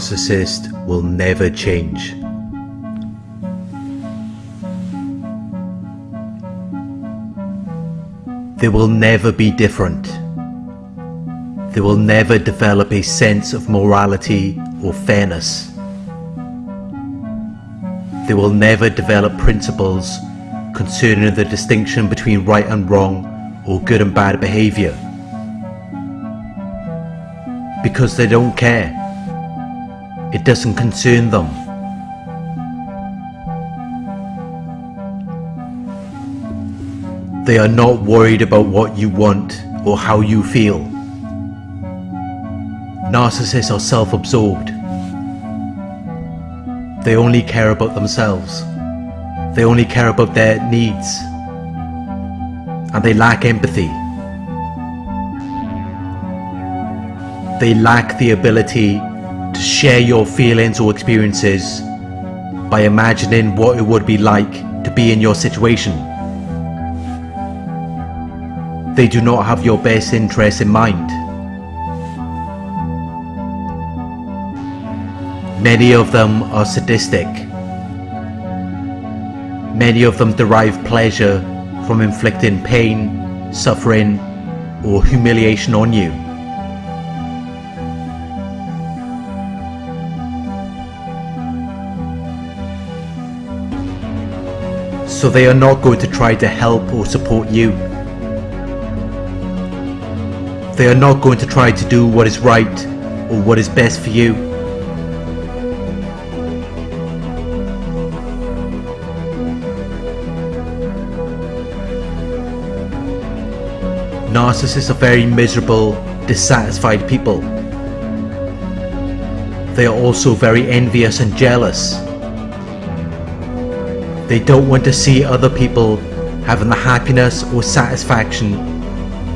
narcissist will never change. They will never be different. They will never develop a sense of morality or fairness. They will never develop principles concerning the distinction between right and wrong or good and bad behavior. Because they don't care. It doesn't concern them. They are not worried about what you want or how you feel. Narcissists are self-absorbed. They only care about themselves. They only care about their needs. And they lack empathy. They lack the ability to share your feelings or experiences by imagining what it would be like to be in your situation. They do not have your best interests in mind. Many of them are sadistic. Many of them derive pleasure from inflicting pain, suffering, or humiliation on you. So they are not going to try to help or support you. They are not going to try to do what is right or what is best for you. Narcissists are very miserable, dissatisfied people. They are also very envious and jealous. They don't want to see other people having the happiness or satisfaction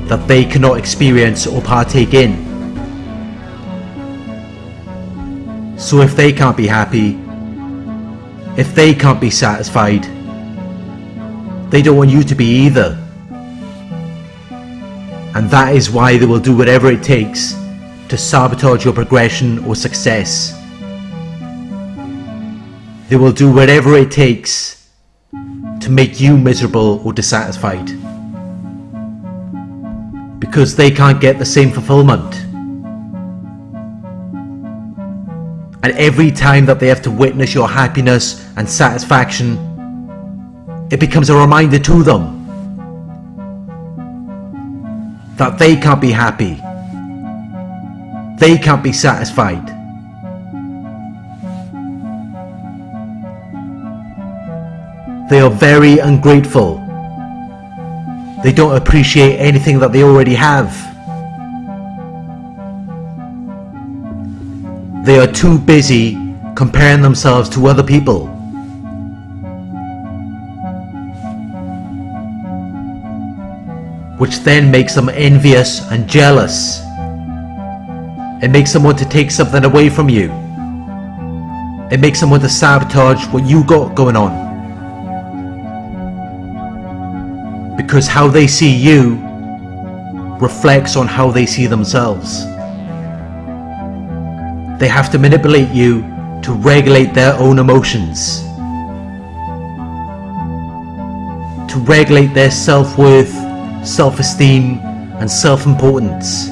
that they cannot experience or partake in. So if they can't be happy, if they can't be satisfied, they don't want you to be either. And that is why they will do whatever it takes to sabotage your progression or success. They will do whatever it takes to make you miserable or dissatisfied. Because they can't get the same fulfillment. And every time that they have to witness your happiness and satisfaction, it becomes a reminder to them that they can't be happy. They can't be satisfied. They are very ungrateful. They don't appreciate anything that they already have. They are too busy comparing themselves to other people. which then makes them envious and jealous. It makes them want to take something away from you. It makes them want to sabotage what you got going on. Because how they see you reflects on how they see themselves. They have to manipulate you to regulate their own emotions. To regulate their self-worth self-esteem and self-importance.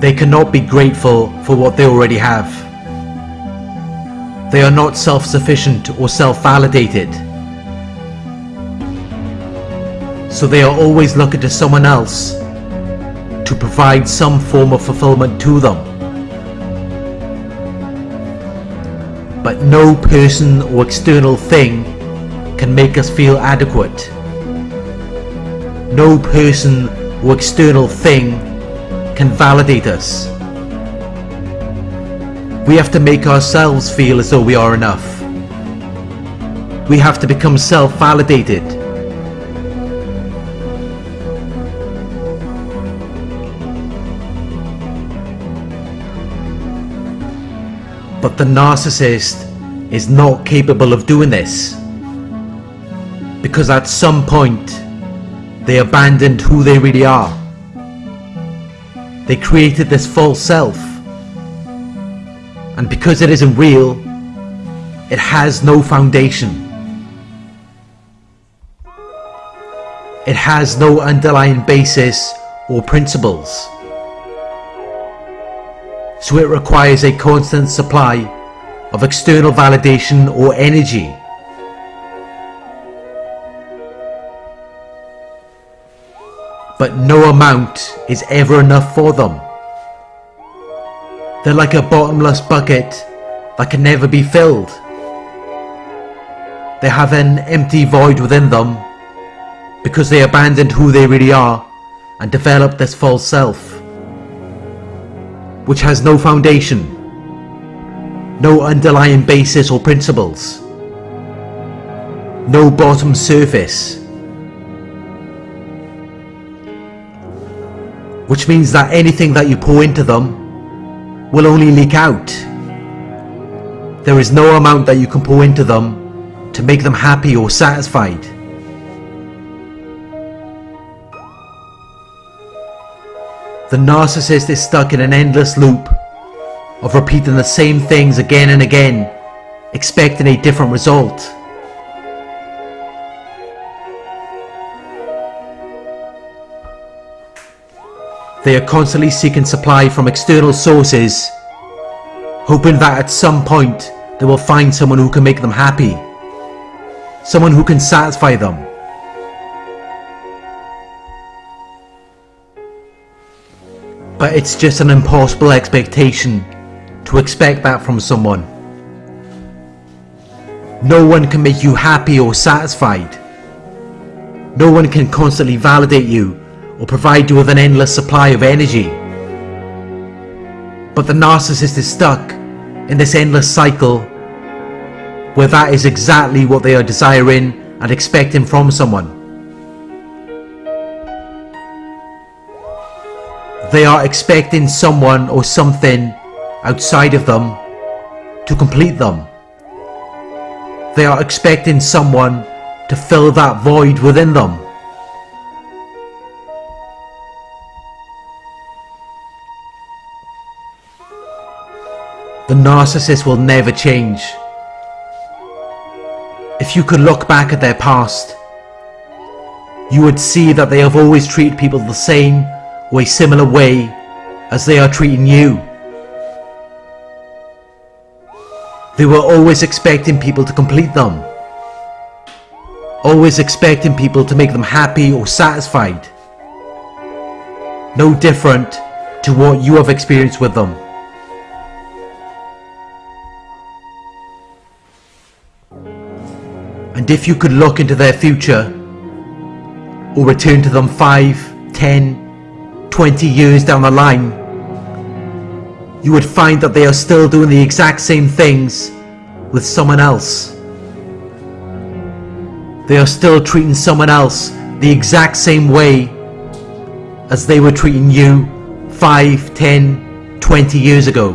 They cannot be grateful for what they already have. They are not self-sufficient or self-validated. So they are always looking to someone else to provide some form of fulfillment to them. but no person or external thing can make us feel adequate. No person or external thing can validate us. We have to make ourselves feel as though we are enough. We have to become self-validated. But the narcissist is not capable of doing this. Because at some point, they abandoned who they really are. They created this false self. And because it isn't real, it has no foundation. It has no underlying basis or principles. So it requires a constant supply of external validation or energy. But no amount is ever enough for them. They're like a bottomless bucket that can never be filled. They have an empty void within them because they abandoned who they really are and developed this false self, which has no foundation, no underlying basis or principles, no bottom surface, which means that anything that you pour into them will only leak out. There is no amount that you can pour into them to make them happy or satisfied. The narcissist is stuck in an endless loop of repeating the same things again and again, expecting a different result. They are constantly seeking supply from external sources, hoping that at some point they will find someone who can make them happy, someone who can satisfy them. But it's just an impossible expectation to expect that from someone. No one can make you happy or satisfied. No one can constantly validate you or provide you with an endless supply of energy. But the narcissist is stuck in this endless cycle where that is exactly what they are desiring and expecting from someone. They are expecting someone or something outside of them to complete them. They are expecting someone to fill that void within them. The narcissist will never change. If you could look back at their past, you would see that they have always treated people the same or a similar way as they are treating you. They were always expecting people to complete them. Always expecting people to make them happy or satisfied. No different to what you have experienced with them. And if you could look into their future, or return to them 5, 10, 20 years down the line, you would find that they are still doing the exact same things with someone else. They are still treating someone else the exact same way as they were treating you 5, 10, 20 years ago.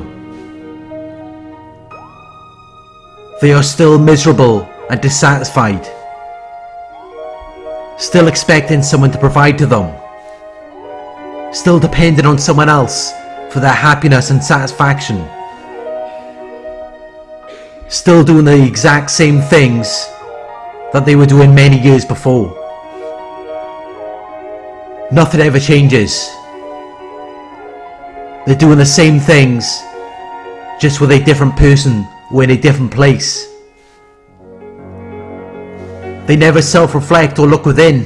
They are still miserable and dissatisfied. Still expecting someone to provide to them still dependent on someone else for their happiness and satisfaction. Still doing the exact same things that they were doing many years before. Nothing ever changes. They're doing the same things, just with a different person or in a different place. They never self-reflect or look within.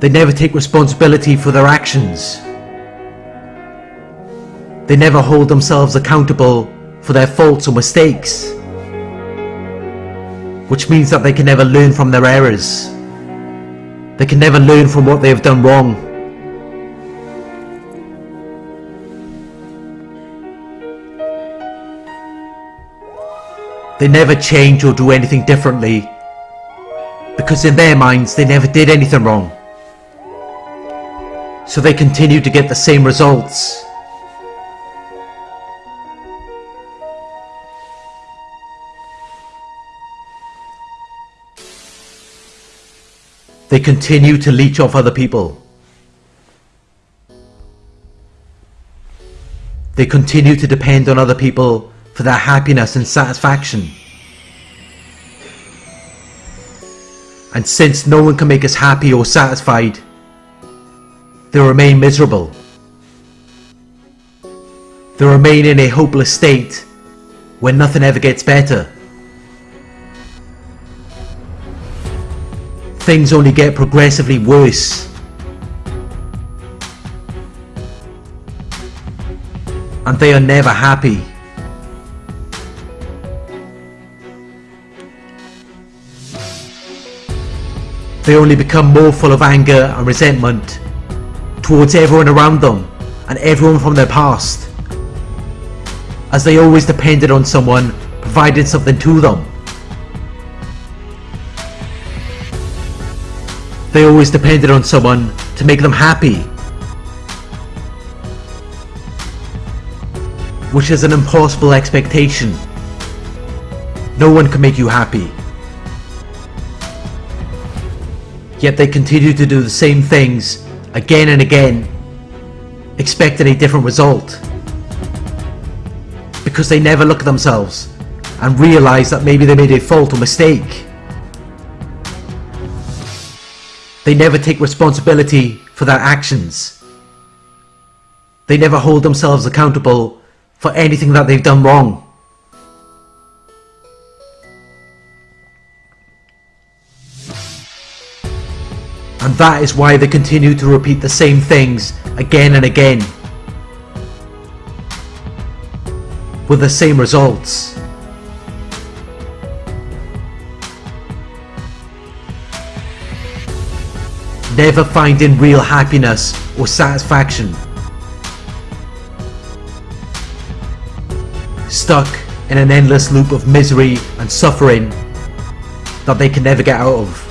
They never take responsibility for their actions. They never hold themselves accountable for their faults or mistakes. Which means that they can never learn from their errors. They can never learn from what they have done wrong. They never change or do anything differently because in their minds they never did anything wrong so they continue to get the same results. They continue to leech off other people. they continue to depend on other people for their happiness and satisfaction. And since no one can make us happy or satisfied, they remain miserable. They remain in a hopeless state where nothing ever gets better. Things only get progressively worse. And they are never happy. They only become more full of anger and resentment towards everyone around them and everyone from their past as they always depended on someone providing something to them. They always depended on someone to make them happy. Which is an impossible expectation. No one can make you happy. Yet they continue to do the same things again and again, expecting a different result because they never look at themselves and realise that maybe they made a fault or mistake. They never take responsibility for their actions. They never hold themselves accountable for anything that they've done wrong. And that is why they continue to repeat the same things again and again. with the same results. Never finding real happiness or satisfaction. Stuck in an endless loop of misery and suffering that they can never get out of.